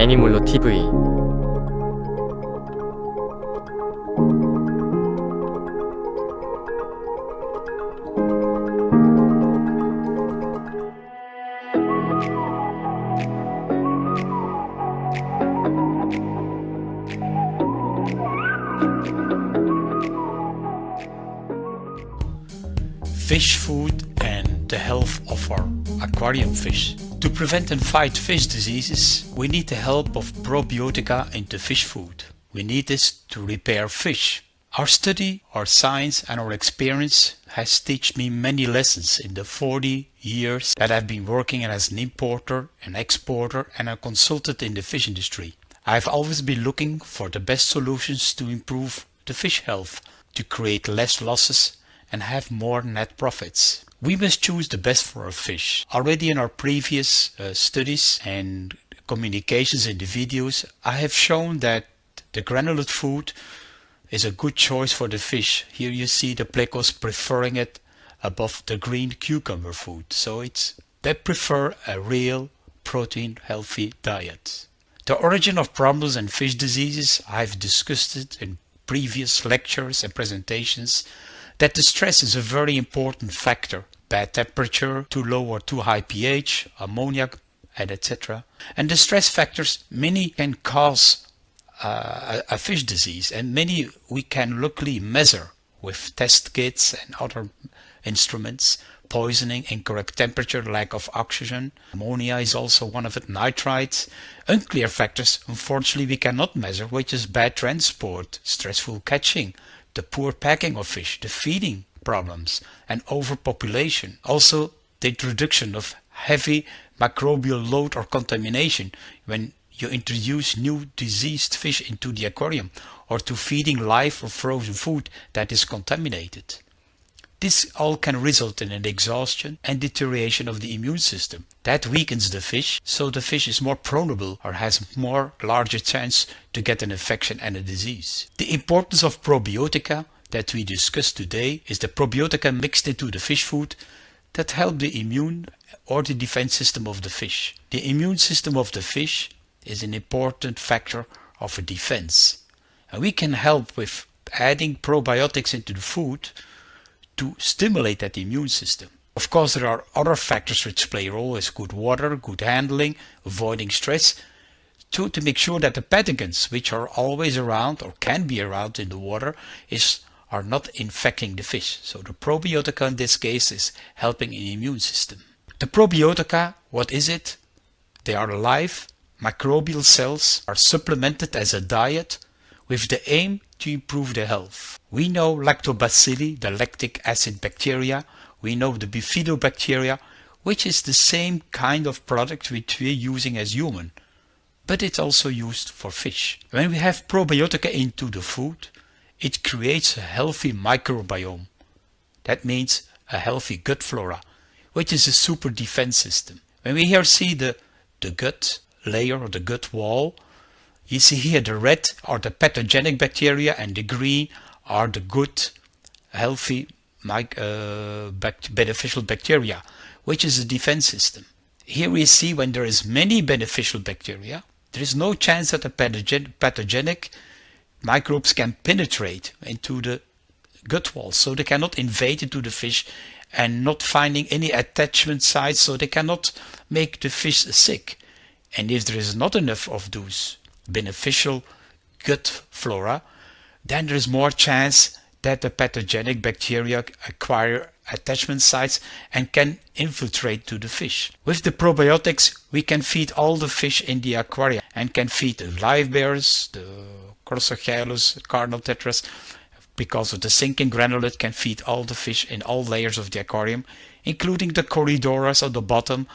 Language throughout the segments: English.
애니몰로 TV fish food and the health of our aquarium fish. To prevent and fight fish diseases, we need the help of probiotica in the fish food. We need this to repair fish. Our study, our science and our experience has taught me many lessons in the 40 years that I've been working as an importer, an exporter and a consultant in the fish industry. I've always been looking for the best solutions to improve the fish health, to create less losses and have more net profits. We must choose the best for our fish. Already in our previous uh, studies and communications in the videos, I have shown that the granulate food is a good choice for the fish. Here you see the plecos preferring it above the green cucumber food. So it's they prefer a real protein healthy diet. The origin of problems and fish diseases, I've discussed it in previous lectures and presentations that the stress is a very important factor. Bad temperature, too low or too high pH, ammonia, and etc. And the stress factors, many can cause uh, a, fish disease and many we can luckily measure with test kits and other instruments poisoning, incorrect temperature, lack of oxygen. Ammonia is also one of it, nitrites. Unclear factors, unfortunately, we cannot measure, which is bad transport, stressful catching, the poor packing of fish, the feeding problems, and overpopulation. Also, the introduction of heavy microbial load or contamination when you introduce new diseased fish into the aquarium or to feeding live or frozen food that is contaminated. This all can result in an exhaustion and deterioration of the immune system. That weakens the fish, so the fish is more proneable or has more larger chance to get an infection and a disease. The importance of probiotica that we discussed today is the probiotica mixed into the fish food that help the immune or the defense system of the fish. The immune system of the fish is an important factor of a defense. And we can help with adding probiotics into the food to stimulate that immune system. Of course, there are other factors which play a role as good water, good handling, avoiding stress, to, to make sure that the pathogens which are always around or can be around in the water is are not infecting the fish. So the probiotica in this case is helping in the immune system. The probiotica, what is it? They are live microbial cells are supplemented as a diet with the aim to improve the health. We know lactobacilli, the lactic acid bacteria, we know the bifidobacteria, which is the same kind of product which we're using as human, but it's also used for fish. When we have probiotica into the food, it creates a healthy microbiome. That means a healthy gut flora, which is a super defense system. When we here see the, the gut layer or the gut wall, you see here the red are the pathogenic bacteria and the green are the good, healthy, uh, beneficial bacteria, which is a defense system. Here we see when there is many beneficial bacteria, there is no chance that the pathogen pathogenic microbes can penetrate into the gut wall, so they cannot invade into the fish and not finding any attachment sites, so they cannot make the fish sick. And if there is not enough of those beneficial gut flora, then there is more chance that the pathogenic bacteria acquire attachment sites and can infiltrate to the fish. With the probiotics, we can feed all the fish in the aquarium and can feed the livebearers, the Crossocheilus, cardinal tetras, because of the sinking granulate can feed all the fish in all layers of the aquarium, including the Corydoras at the bottom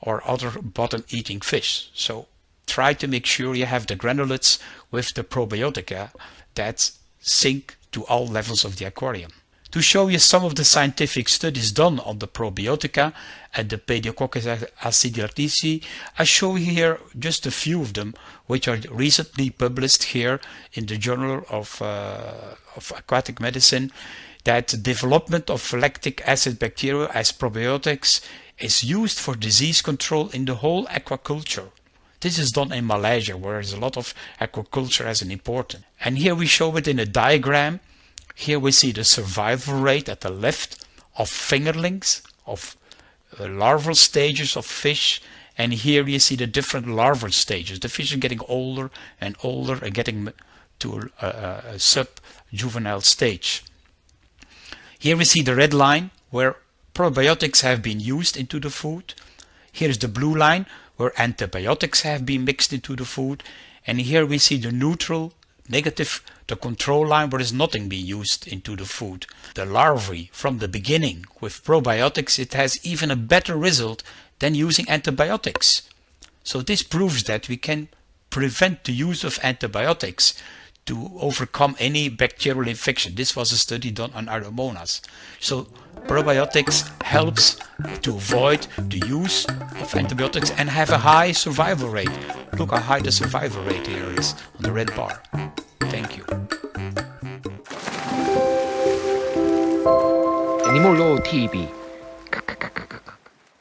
or other bottom eating fish. So try to make sure you have the granulates with the probiotica that sink to all levels of the aquarium. To show you some of the scientific studies done on the probiotica and the Pediococcus acidilactici, I show here just a few of them which are recently published here in the Journal of, uh, of Aquatic Medicine that development of lactic acid bacteria as probiotics is used for disease control in the whole aquaculture. This is done in Malaysia where there's a lot of aquaculture as an important. And here we show it in a diagram. Here we see the survival rate at the left of fingerlings, of uh, larval stages of fish. And here you see the different larval stages. The fish are getting older and older and getting to a, a, a sub-juvenile stage. Here we see the red line where probiotics have been used into the food. Here is the blue line where antibiotics have been mixed into the food. And here we see the neutral, negative, the control line where there's nothing being used into the food. The larvae from the beginning with probiotics, it has even a better result than using antibiotics. So this proves that we can prevent the use of antibiotics to overcome any bacterial infection. This was a study done on Aeromonas. So probiotics helps to avoid the use of antibiotics and have a high survival rate. Look how high the survival rate here is on the red bar. Thank you. Animal TV